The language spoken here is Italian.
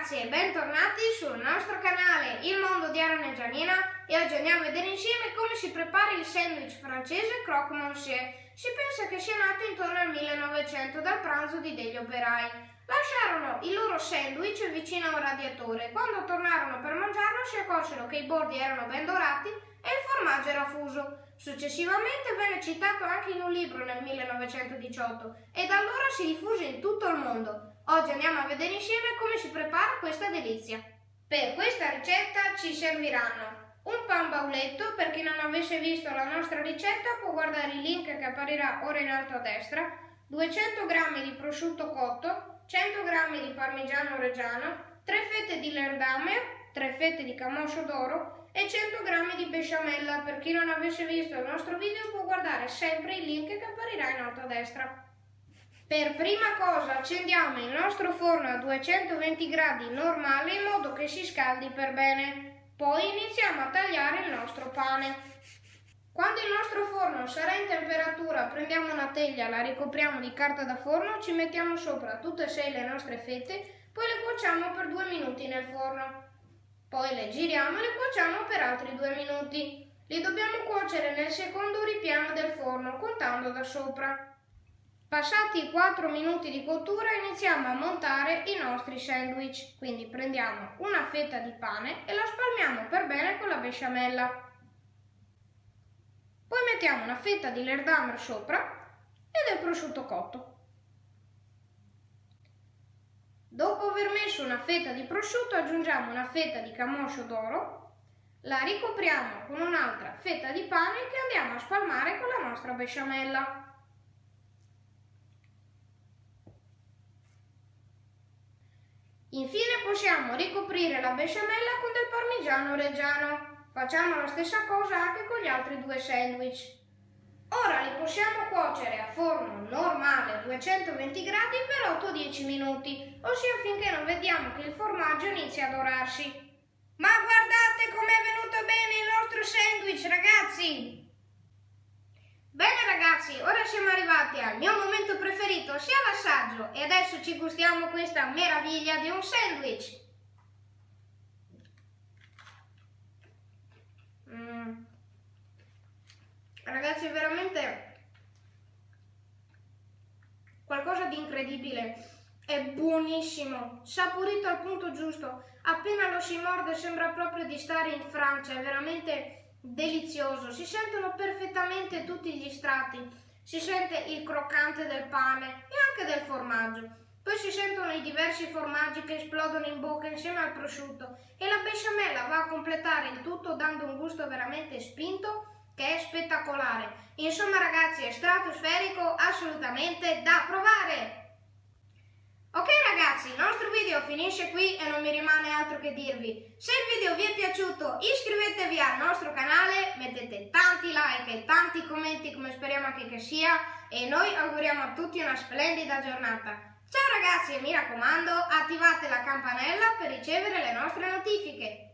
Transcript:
ragazzi e bentornati sul nostro canale Il Mondo di Aaron e Gianina e oggi andiamo a vedere insieme come si prepara il sandwich francese croque monsieur. Si pensa che sia nato intorno al 1900 dal pranzo di degli operai. Lasciarono il loro sandwich vicino a un radiatore. Quando tornarono per mangiarlo si accorsero che i bordi erano ben dorati e il formaggio era fuso. Successivamente venne citato anche in un libro nel 1918 e da allora si diffuse in tutto il mondo. Oggi andiamo a vedere insieme come si prepara questa delizia. Per questa ricetta ci serviranno un pan bauletto, per chi non avesse visto la nostra ricetta può guardare il link che apparirà ora in alto a destra, 200 g di prosciutto cotto, 100 g di parmigiano reggiano, 3 fette di lerdamer, 3 fette di camoscio d'oro e 100 g di besciamella. Per chi non avesse visto il nostro video può guardare sempre il link che apparirà in alto a destra. Per prima cosa accendiamo il nostro forno a 220 gradi normale in modo che si scaldi per bene. Poi iniziamo a tagliare il nostro pane. Quando il nostro forno sarà in temperatura prendiamo una teglia, la ricopriamo di carta da forno, ci mettiamo sopra tutte e sei le nostre fette, poi le cuociamo per due minuti nel forno. Poi le giriamo e le cuociamo per altri due minuti. Li dobbiamo cuocere nel secondo ripiano del forno, contando da sopra. Passati i 4 minuti di cottura iniziamo a montare i nostri sandwich, quindi prendiamo una fetta di pane e la spalmiamo per bene con la besciamella. Poi mettiamo una fetta di lerdamer sopra e del prosciutto cotto. Dopo aver messo una fetta di prosciutto aggiungiamo una fetta di camoscio d'oro, la ricopriamo con un'altra fetta di pane che andiamo a spalmare con la nostra besciamella. Infine possiamo ricoprire la besciamella con del parmigiano reggiano. Facciamo la stessa cosa anche con gli altri due sandwich. Ora li possiamo cuocere a forno normale a 220 gradi per 8-10 minuti, ossia finché non vediamo che il formaggio inizia a dorarsi. Ma guardate com'è venuto bene il nostro sandwich, ragazzi! Bene ragazzi, ora siamo arrivati al mio momento preferito, sia l'assaggio, e adesso ci gustiamo questa meraviglia di un sandwich. Ragazzi, è veramente qualcosa di incredibile. È buonissimo, saporito al punto giusto. Appena lo si morde sembra proprio di stare in Francia, è veramente delizioso, si sentono perfettamente tutti gli strati, si sente il croccante del pane e anche del formaggio. Poi si sentono i diversi formaggi che esplodono in bocca insieme al prosciutto e la besciamella va a completare il tutto dando un gusto veramente spinto che è spettacolare. Insomma ragazzi è stratosferico assolutamente da provare! Ok ragazzi, il nostro video finisce qui e non mi rimane altro che dirvi. Se il video vi è piaciuto iscrivetevi al nostro canale, mettete tanti like e tanti commenti come speriamo anche che sia e noi auguriamo a tutti una splendida giornata. Ciao ragazzi e mi raccomando attivate la campanella per ricevere le nostre notifiche.